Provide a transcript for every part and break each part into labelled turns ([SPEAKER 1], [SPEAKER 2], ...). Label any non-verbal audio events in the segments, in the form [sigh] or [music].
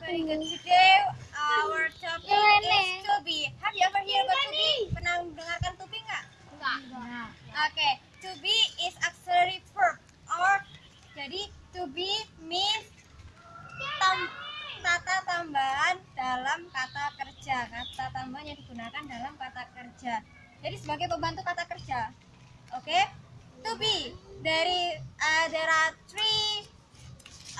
[SPEAKER 1] Today our topic is to be. Have you ever heard about to be? Pernah mendengarkan to be nggak?
[SPEAKER 2] Enggak.
[SPEAKER 1] Oke, to be is auxiliary verb or jadi to be means tam- kata tambahan dalam kata kerja. Kata tambahan yang digunakan dalam kata kerja. Jadi sebagai pembantu kata kerja. Oke? To be dari uh, there are three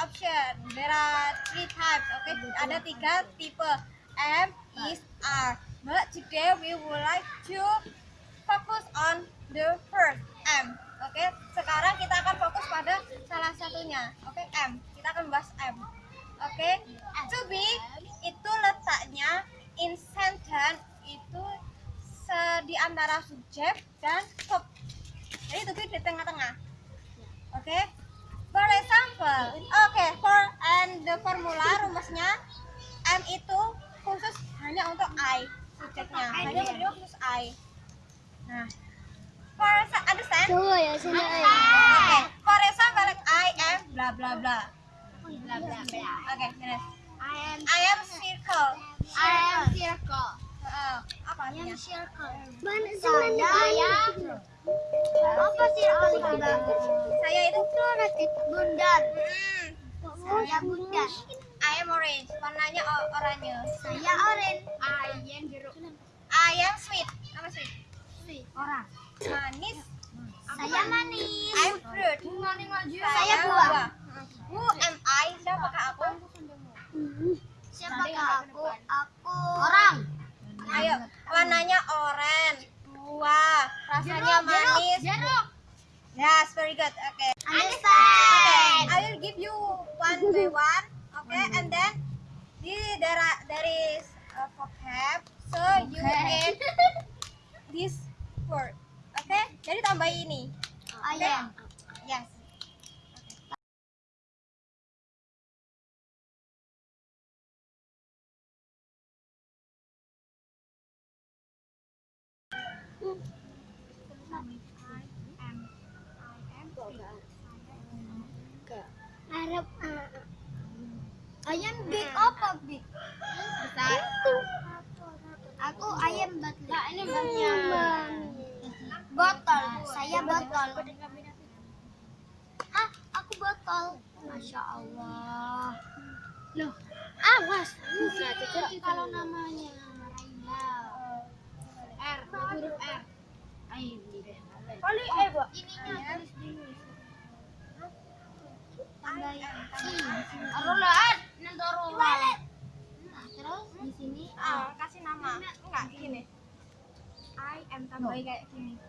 [SPEAKER 1] option. There are three types. Oke, ada tiga tipe. M is R. But today we would like to fokus on the first M. Oke, sekarang kita akan fokus pada salah satunya. Oke, M. Kita akan bahas M. Oke, to be itu letaknya in sentence itu di antara subjek dan verb. Jadi to be di tengah-tengah. Oke. For example, oke, for and the formula rumusnya M itu khusus hanya untuk I subjeknya, hanya berdua khusus I. Nah, for understand?
[SPEAKER 2] Coba ya sini ayo.
[SPEAKER 1] Oke, for example like I am bla bla bla.
[SPEAKER 2] Bla bla bla.
[SPEAKER 1] Oke, beres.
[SPEAKER 2] I am
[SPEAKER 1] I am circle.
[SPEAKER 2] I am circle.
[SPEAKER 1] Apa artinya?
[SPEAKER 2] circle. Mana saya apa circle itu?
[SPEAKER 1] Saya itu
[SPEAKER 2] Bundar.
[SPEAKER 1] hmm,
[SPEAKER 2] Saya bundar.
[SPEAKER 1] I am orange, warnanya oranye.
[SPEAKER 2] Saya orange. I am jeruk.
[SPEAKER 1] I am sweet. Apa sweet?
[SPEAKER 2] Orang.
[SPEAKER 1] Manis.
[SPEAKER 2] Saya manis.
[SPEAKER 1] I'm fruit.
[SPEAKER 2] Saya buah.
[SPEAKER 1] Hmm. Who am I? Siapakah aku?
[SPEAKER 2] Siapakah aku? Aku orang.
[SPEAKER 1] Ayo, warnanya oranye. Buah, rasanya manis.
[SPEAKER 2] Jeruk.
[SPEAKER 1] Yes, very good. Okay.
[SPEAKER 2] Understand.
[SPEAKER 1] I will give you one by one. Okay, and then there are, there is a vocab. So you add [laughs] this word. Okay, jadi tambah ini.
[SPEAKER 2] I am.
[SPEAKER 1] Yes.
[SPEAKER 2] Arab. Ayam big? Besar. Aku ayam butler. ini Botol. Saya botol. Ah, aku botol. Masya Allah. Loh, awas. Nanti kalau namanya Raina. R, huruf R. Ayo,
[SPEAKER 1] Kali eh.
[SPEAKER 2] Ininya tulis dulu.
[SPEAKER 1] Arulat.
[SPEAKER 2] Nah, terus di sini
[SPEAKER 1] Ah, kasih nama. Enggak, gini. I am tambah kayak gini.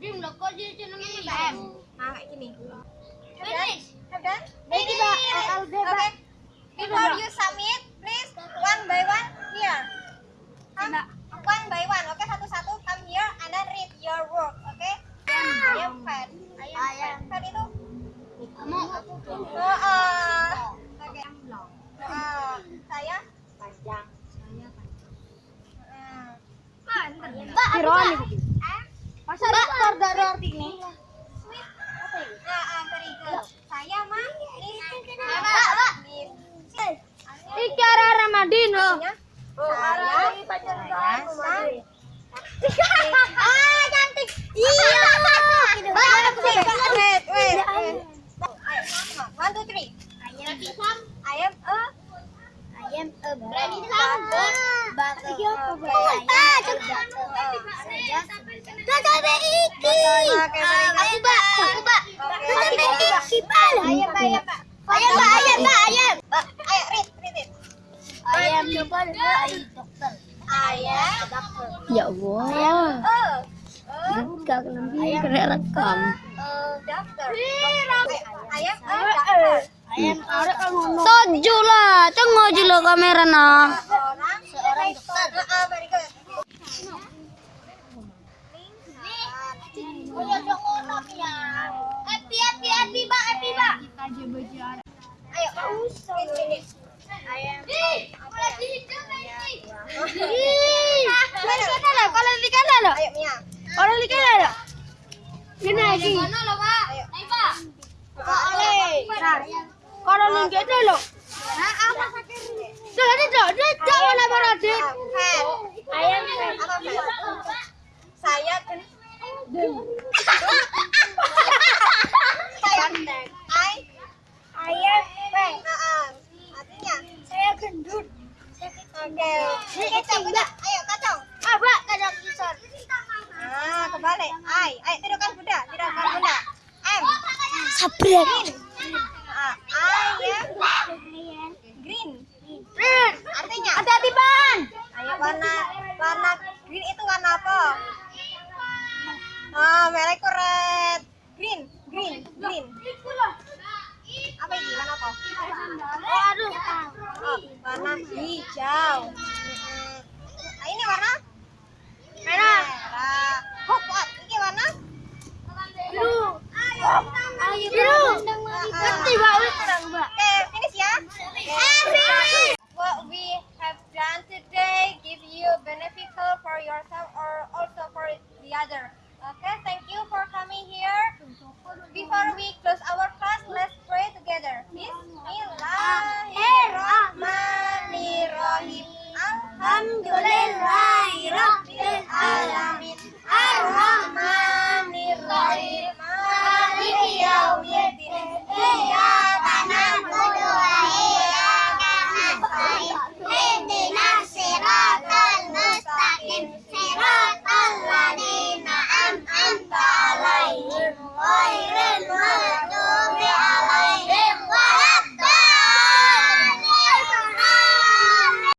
[SPEAKER 2] Dim lo kok jadi namanya
[SPEAKER 1] M. Nah, kayak gini.
[SPEAKER 2] Finish.
[SPEAKER 1] Have done?
[SPEAKER 2] Ini, Mbak. Algebra.
[SPEAKER 1] Okay. Before you submit,
[SPEAKER 2] Masa dokter dari arti ini?
[SPEAKER 1] sweet. Apa itu? Nah, uh, very good. Saya mah?
[SPEAKER 2] Mbak, Mbak.
[SPEAKER 1] Miss.
[SPEAKER 2] Icara Ramadhin loh.
[SPEAKER 1] Artinya, Saya, saya,
[SPEAKER 2] Ah, cantik. Iya. Mbak,
[SPEAKER 1] Wait, wait, wait. Ayo, One, two, three. I am a
[SPEAKER 2] I am a berani sama. Batu.
[SPEAKER 1] Ah,
[SPEAKER 2] Sampai iki.
[SPEAKER 1] Oke,
[SPEAKER 2] Aku mbak, aku mbak.
[SPEAKER 1] Oke.
[SPEAKER 2] Sampai iki pak.
[SPEAKER 1] Ayam, ayam, Pak.
[SPEAKER 2] Ayam mbak, ayam mbak, ayam.
[SPEAKER 1] Ayo, read, read it.
[SPEAKER 2] Ayam coba dokter.
[SPEAKER 1] Ayam.
[SPEAKER 3] Ya Allah,
[SPEAKER 1] Oh. Oh,
[SPEAKER 3] gak lebih kena rekam.
[SPEAKER 1] doctor. Ayam, a doctor.
[SPEAKER 2] Ayam arek ngono.
[SPEAKER 3] Tojo lah, tengok aja lo kamera nah.
[SPEAKER 2] Mbak.
[SPEAKER 1] Ayo.
[SPEAKER 2] Ayam. Lah, lo.
[SPEAKER 1] Ayo, Mia.
[SPEAKER 2] Kalau lagi.
[SPEAKER 1] Ayo,
[SPEAKER 2] Pak.
[SPEAKER 1] Ah,
[SPEAKER 2] Kalau apa. Ayam
[SPEAKER 1] fan? Saya gen saya I
[SPEAKER 2] Ayam
[SPEAKER 1] Bang, ah, artinya
[SPEAKER 2] Saya gendut.
[SPEAKER 1] Oke. Kacang udah, ayo kacang.
[SPEAKER 2] Ah, Mbak, kadang kisar.
[SPEAKER 1] Ah, kebalik. I, ayo tidurkan bunda, tidurkan bunda. M,
[SPEAKER 3] Sabret.
[SPEAKER 1] ah, ya. Green.
[SPEAKER 2] Rin.
[SPEAKER 1] Artinya,
[SPEAKER 2] Hati-hati, Ban.
[SPEAKER 1] ayo warna warna green itu warna apa? Ah, merah itu red. Green, green, green. Apa ini? Warna apa?
[SPEAKER 2] Oh, aduh.
[SPEAKER 1] Oh, warna hijau. Mm-mm. Ah, ini warna
[SPEAKER 2] Merah.
[SPEAKER 1] merah. Hop. Ini warna
[SPEAKER 2] Biru.